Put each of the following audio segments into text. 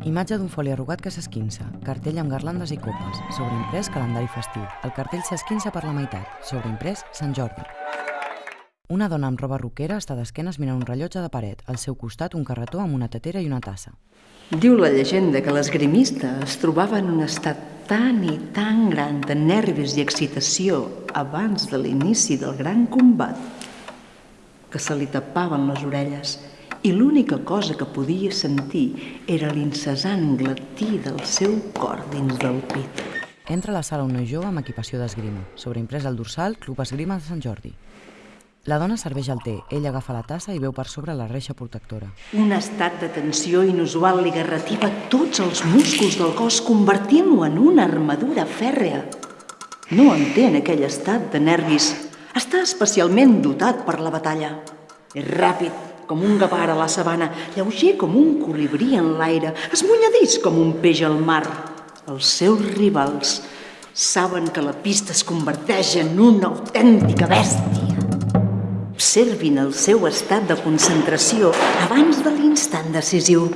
Imatge d'un foli arrugat que s'esquinça, cartell amb garlandes i copes, sobreimprès calendari festiu. El cartell s'esquinça per la meitat, sobreimprès Sant Jordi. Una dona amb roba roquera està d'esquenes mirant un rellotge de paret, al seu costat un carretó amb una tetera i una tassa. Diu la llegenda que l'esgrimista es trobava en un estat tan i tan gran de nervis i excitació abans de l'inici del gran combat que se li tapaven les orelles i l'única cosa que podia sentir era l'incessant glatí del seu cor dins del pit. Entra a la sala un noi jove amb equipació d'esgrima, sobreimprès al dorsal Club Esgrima de Sant Jordi. La dona serveix el té, ell agafa la tassa i veu per sobre la reixa protectora. Un estat de tensió inusual li garrativa tots els músculs del cos, convertint-lo en una armadura fèrrea. No entén aquell estat de nervis. Està especialment dotat per la batalla. És ràpid, com un gavà a la sabana, lleuger com un colibrí en l'aire, esmunyadís com un peix al mar. Els seus rivals saben que la pista es converteix en una autèntica bèstia. Observin el seu estat de concentració abans de l'instant decisiu.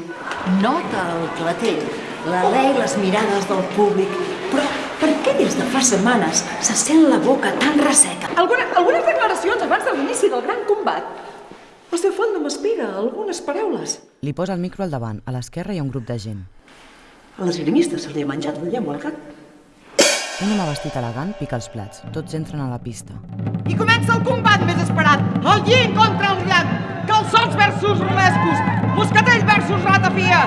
Nota el clatell, l'alè i les mirades del públic, però per què des de fa setmanes se sent la boca tan resseca? Alguna, algunes declaracions abans de l'inici del gran combat. El seu font no m'espera algunes paraules. Li posa el micro al davant, a l'esquerra hi ha un grup de gent. A l'esgrimista se li ha menjat la llengua al gat. Un home vestit elegant pica els plats, tots entren a la pista. I comença el combat més esperat. El lling contra el llac. Calçots versus romescos. Moscatell versus ratafia.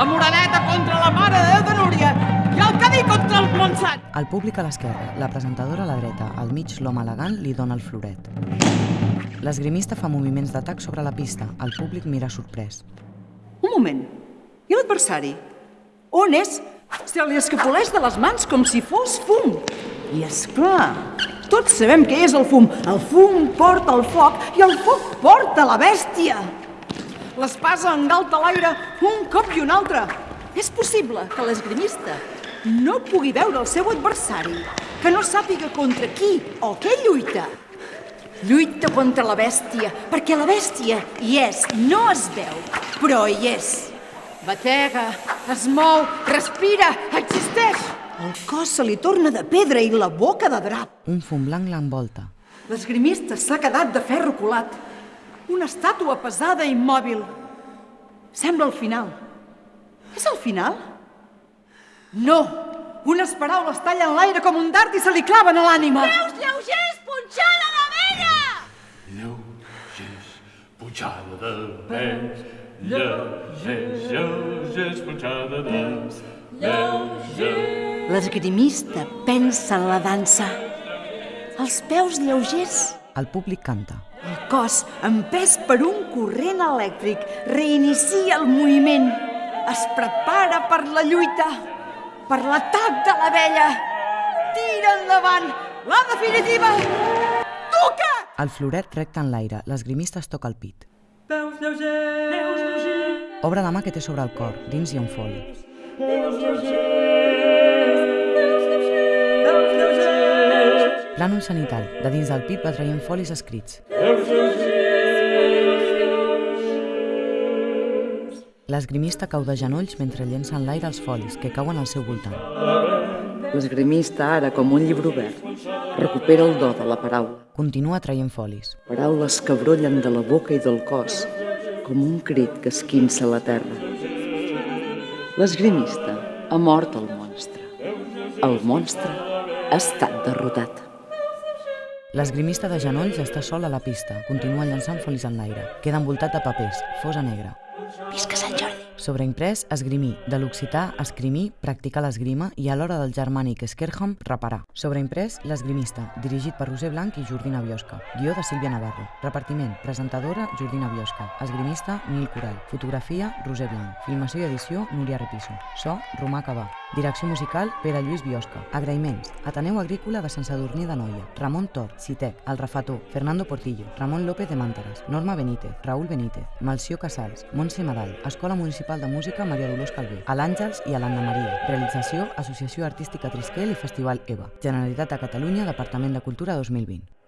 La moreneta contra la mare de Déu de Núria. I el cadí contra el Montsant. El públic a l'esquerra, la presentadora a la dreta, al mig l'home elegant li dona el floret. L'esgrimista fa moviments d'atac sobre la pista, el públic mira sorprès. Un moment. I l'adversari? On és? Se li escapoleix de les mans com si fos fum. I és clar, tots sabem què és el fum. El fum porta el foc i el foc porta la bèstia. L'espasa engalta l'aire un cop i un altre. És possible que l'esgrimista no pugui veure el seu adversari, que no sàpiga contra qui o què lluita. Lluita contra la bèstia, perquè la bèstia hi és, no es veu, però hi és. Batega, es mou, respira, existeix. El cos se li torna de pedra i la boca de drap. Un fum blanc l'envolta. L'esgrimista s'ha quedat de ferro colat. Una estàtua pesada i immòbil. Sembla el final. És el final? No! Unes paraules tallen l'aire com un dart i se li claven a l'ànima. Peus lleugers, punxada de vella! Lleugers, pujada de peus. Lleugers, lleugers, de peus. Lleugers. L'esgrimista pensa en la dansa. Els peus lleugers. El públic canta. El cos, empès per un corrent elèctric, reinicia el moviment. Es prepara per la lluita, per l'atac de la vella. Tira endavant, la definitiva. Toca! El floret recta en l'aire, l'esgrimista es toca el pit. Peus lleugers! Peus lleugers! Obre la mà que té sobre el cor, dins hi ha un foli. Peus lleugers! Peus! Peus! Plànol sanitari, de dins del pit va traient folis escrits. L'esgrimista cau de genolls mentre llença en l'aire els folis, que cauen al seu voltant. L'esgrimista, ara com un llibre obert, recupera el do de la paraula. Continua traient folis. Paraules que brollen de la boca i del cos, com un crit que esquinça la terra. L'esgrimista ha mort el monstre. El monstre ha estat derrotat. L'esgrimista de genolls està sol a la pista, continua llançant folis en l'aire. Queda envoltat de papers, fosa negra. Visca Sant Jordi! Sobreimprès, esgrimir, de l'occità, esgrimir, practicar l'esgrima i a l'hora del germànic esquerham, reparar. Sobreimprès, l'esgrimista, dirigit per Roser Blanc i Jordina Biosca. Guió de Sílvia Navarro. Repartiment, presentadora, Jordina Biosca. Esgrimista, Nil Coral. Fotografia, Roser Blanc. Filmació i edició, Núria Repiso. So, Romà Cabà. Direcció musical, Pere Lluís Biosca. Agraïments, Ateneu Agrícola de Sant Sadurní de Noia, Ramon Tor, Citec, El Refató, Fernando Portillo, Ramon López de Màntares, Norma Benítez, Raúl Benítez, Malció Casals, Montse Madal, Escola Municipal de Música Maria Dolors Calvé, a l'Àngels i a l'Anna Maria. Realització, Associació Artística Trisquel i Festival EVA. Generalitat de Catalunya, Departament de Cultura 2020.